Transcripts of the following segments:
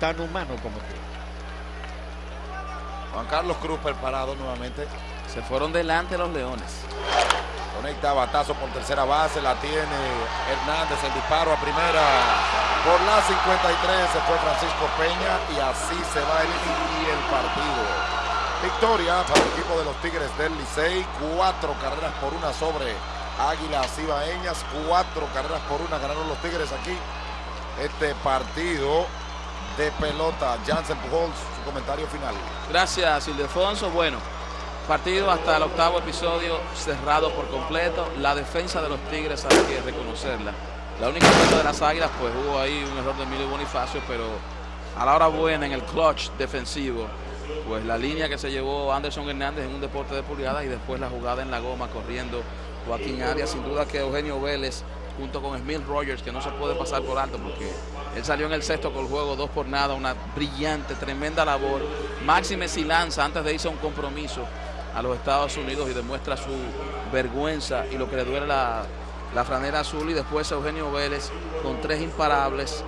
tan humano como tú. Juan Carlos Cruz preparado nuevamente. Se fueron delante los Leones. Conecta batazo por tercera base, la tiene Hernández, el disparo a primera. Por la 53 se fue Francisco Peña y así se va el, y el partido. Victoria para el equipo de los Tigres del Licey, cuatro carreras por una sobre Águilas Ibaeñas, cuatro carreras por una ganaron los Tigres aquí. Este partido de pelota, Jansen Pujols, su comentario final. Gracias, Ildefonso. Bueno, partido hasta el octavo episodio cerrado por completo. La defensa de los Tigres hay que reconocerla. La única cosa de las Águilas, pues hubo ahí un error de Emilio Bonifacio, pero a la hora buena en el clutch defensivo, pues la línea que se llevó Anderson Hernández en un deporte de pulgadas y después la jugada en la goma corriendo Joaquín Arias. Sin duda que Eugenio Vélez junto con Smith Rogers, que no se puede pasar por alto porque él salió en el sexto con el juego, dos por nada, una brillante, tremenda labor. Máxime si lanza antes de irse a un compromiso a los Estados Unidos y demuestra su vergüenza y lo que le duele la, la franera azul y después Eugenio Vélez con tres imparables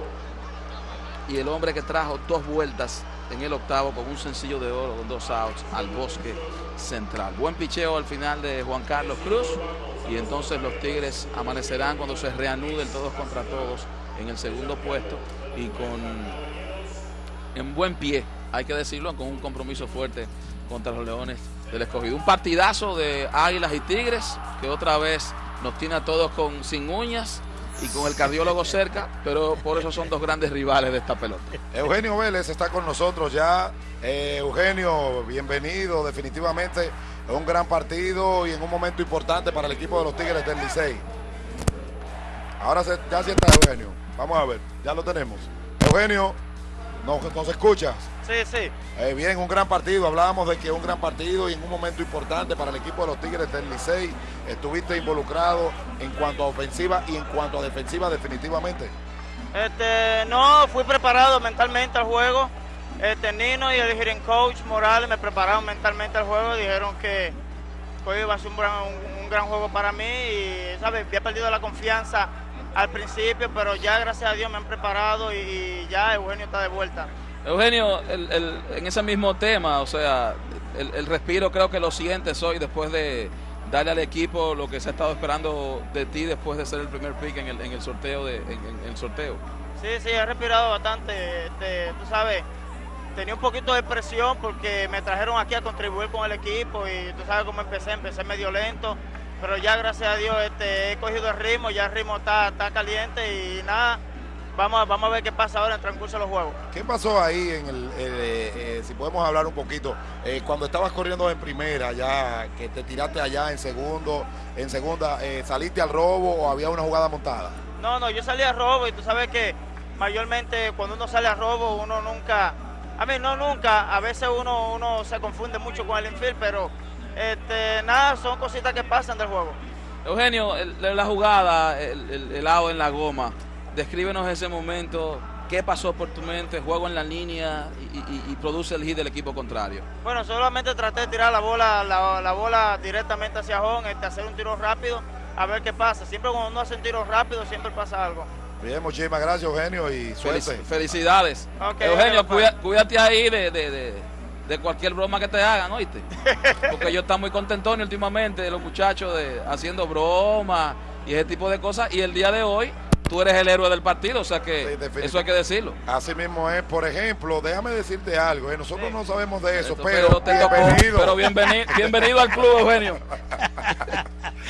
y el hombre que trajo dos vueltas en el octavo con un sencillo de oro con dos outs al bosque central. Buen picheo al final de Juan Carlos Cruz y entonces los Tigres amanecerán cuando se reanuden todos contra todos en el segundo puesto y con en buen pie, hay que decirlo, con un compromiso fuerte contra los Leones del Escogido. Un partidazo de Águilas y Tigres que otra vez nos tiene a todos con sin uñas y con el cardiólogo cerca, pero por eso son dos grandes rivales de esta pelota. Eugenio Vélez está con nosotros ya. Eh, Eugenio, bienvenido, definitivamente es un gran partido y en un momento importante para el equipo de los Tigres del Licey. Ahora se, ya sí está Eugenio. Vamos a ver, ya lo tenemos. Eugenio, ¿nos, nos escuchas? Sí, sí. Eh, bien, un gran partido. Hablábamos de que es un gran partido y en un momento importante para el equipo de los Tigres del Licey. Estuviste involucrado en cuanto a ofensiva y en cuanto a defensiva definitivamente. Este, no, fui preparado mentalmente al juego. Este, Nino y el hitting coach Morales me prepararon mentalmente al juego. Dijeron que hoy iba a ser un gran, un, un gran juego para mí y, ¿sabes? Había perdido la confianza al principio, pero ya gracias a Dios me han preparado y, y ya Eugenio está de vuelta. Eugenio, el, el, en ese mismo tema, o sea, el, el, respiro creo que lo sientes hoy después de darle al equipo lo que se ha estado esperando de ti después de ser el primer pick en el, en el sorteo de en, en el sorteo. Sí, sí, he respirado bastante. Este, tú sabes, tenía un poquito de presión porque me trajeron aquí a contribuir con el equipo y tú sabes cómo empecé, empecé medio lento, pero ya gracias a Dios este, he cogido el ritmo, ya el ritmo está, está caliente y nada Vamos a, vamos a ver qué pasa ahora en el transcurso de los juegos. ¿Qué pasó ahí en el, eh, eh, si podemos hablar un poquito, eh, cuando estabas corriendo en primera, ya que te tiraste allá en segundo, en segunda, saliste al robo o había una jugada montada? No, no, yo salí al robo y tú sabes que mayormente cuando uno sale al robo uno nunca, a mí no nunca, a veces uno, uno se confunde mucho con el infield, pero este, nada, son cositas que pasan del juego. Eugenio, el, la jugada, el, el, el lado en la goma, descríbenos ese momento, qué pasó por tu mente, juego en la línea y, y, y, produce el hit del equipo contrario. Bueno, solamente traté de tirar la bola, la, la bola directamente hacia home, este, hacer un tiro rápido, a ver qué pasa. Siempre cuando uno hace un tiro rápido, siempre pasa algo. Bien, muchísimas gracias Eugenio y suerte. Felic felicidades. Okay, Eugenio, cuida, cuídate ahí de, de, de, de, cualquier broma que te hagan, ¿oíste? Porque yo estoy muy contentón últimamente de los muchachos de, haciendo bromas y ese tipo de cosas. Y el día de hoy tú eres el héroe del partido, o sea que sí, eso hay que decirlo. Así mismo es, por ejemplo, déjame decirte algo, eh, nosotros sí. no sabemos de eso, pero, pero bienvenido. pero bienvenido, bienvenido al club, Eugenio.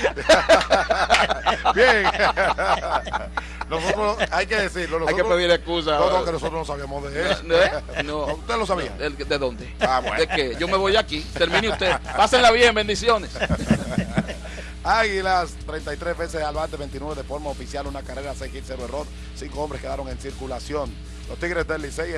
Bien. Nosotros, hay que decirlo. Nosotros, hay que pedir excusa. No, no, que nosotros no sabíamos de eso. ¿No? no ¿Usted lo sabía? ¿De, de dónde? Ah, bueno. ¿De qué? Yo me voy aquí. Termine usted. Pásenla bien, bendiciones. Águilas, 33 veces al bate, 29 de forma oficial, una carrera 6 0 error. Cinco hombres quedaron en circulación. Los Tigres del Licey.